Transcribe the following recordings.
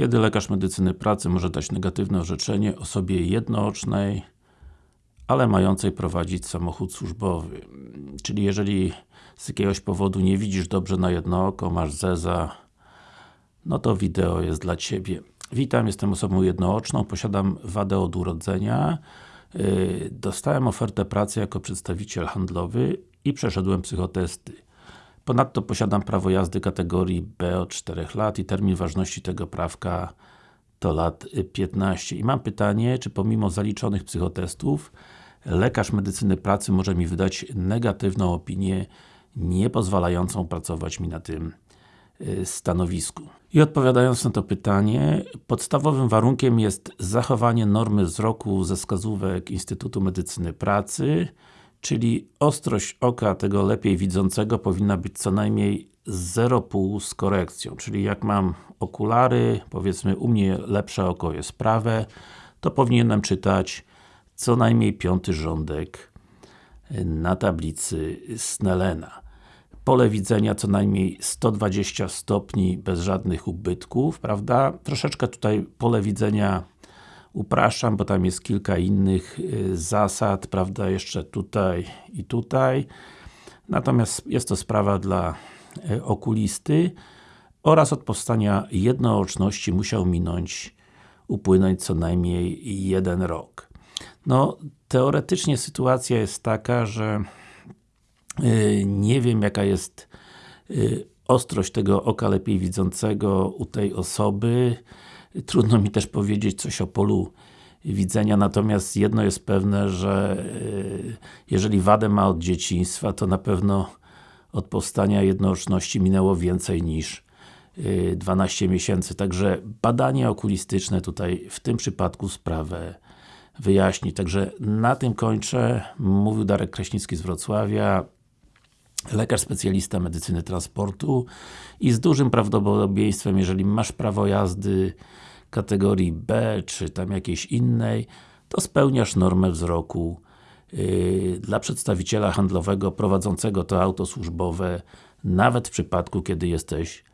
Kiedy lekarz medycyny pracy może dać negatywne orzeczenie osobie jednoocznej, ale mającej prowadzić samochód służbowy? Czyli jeżeli z jakiegoś powodu nie widzisz dobrze na jedno oko, masz zeza, no to wideo jest dla Ciebie. Witam, jestem osobą jednooczną, posiadam wadę od urodzenia. Yy, dostałem ofertę pracy jako przedstawiciel handlowy i przeszedłem psychotesty. Ponadto posiadam prawo jazdy kategorii B od 4 lat i termin ważności tego prawka to lat 15. I mam pytanie, czy pomimo zaliczonych psychotestów lekarz medycyny pracy może mi wydać negatywną opinię, nie pozwalającą pracować mi na tym y, stanowisku. I odpowiadając na to pytanie, podstawowym warunkiem jest zachowanie normy wzroku ze wskazówek Instytutu Medycyny Pracy, czyli ostrość oka tego lepiej widzącego powinna być co najmniej 0,5 z korekcją, czyli jak mam okulary, powiedzmy u mnie lepsze oko jest prawe, to powinienem czytać co najmniej piąty rządek na tablicy Snellena. Pole widzenia co najmniej 120 stopni bez żadnych ubytków, prawda? Troszeczkę tutaj pole widzenia upraszczam, bo tam jest kilka innych y, zasad, prawda, jeszcze tutaj i tutaj. Natomiast jest to sprawa dla y, okulisty oraz od powstania jednooczności musiał minąć, upłynąć co najmniej jeden rok. No, teoretycznie sytuacja jest taka, że yy, nie wiem jaka jest ostrość tego oka lepiej widzącego u tej osoby, Trudno mi też powiedzieć coś o polu widzenia, natomiast jedno jest pewne, że e, jeżeli wadę ma od dzieciństwa, to na pewno od powstania jednooczności minęło więcej niż 12 e, miesięcy, także badanie okulistyczne tutaj w tym przypadku sprawę wyjaśni. Także na tym kończę. Mówił Darek Kraśnicki z Wrocławia lekarz specjalista medycyny transportu i z dużym prawdopodobieństwem, jeżeli masz prawo jazdy kategorii B, czy tam jakiejś innej, to spełniasz normę wzroku yy, dla przedstawiciela handlowego prowadzącego to auto służbowe, nawet w przypadku, kiedy jesteś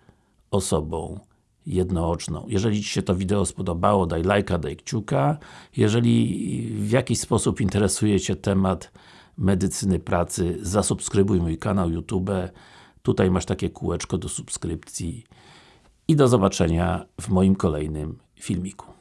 osobą jednooczną. Jeżeli Ci się to wideo spodobało, daj lajka, daj kciuka. Jeżeli w jakiś sposób interesuje Cię temat medycyny pracy, zasubskrybuj mój kanał YouTube. Tutaj masz takie kółeczko do subskrypcji. I do zobaczenia w moim kolejnym filmiku.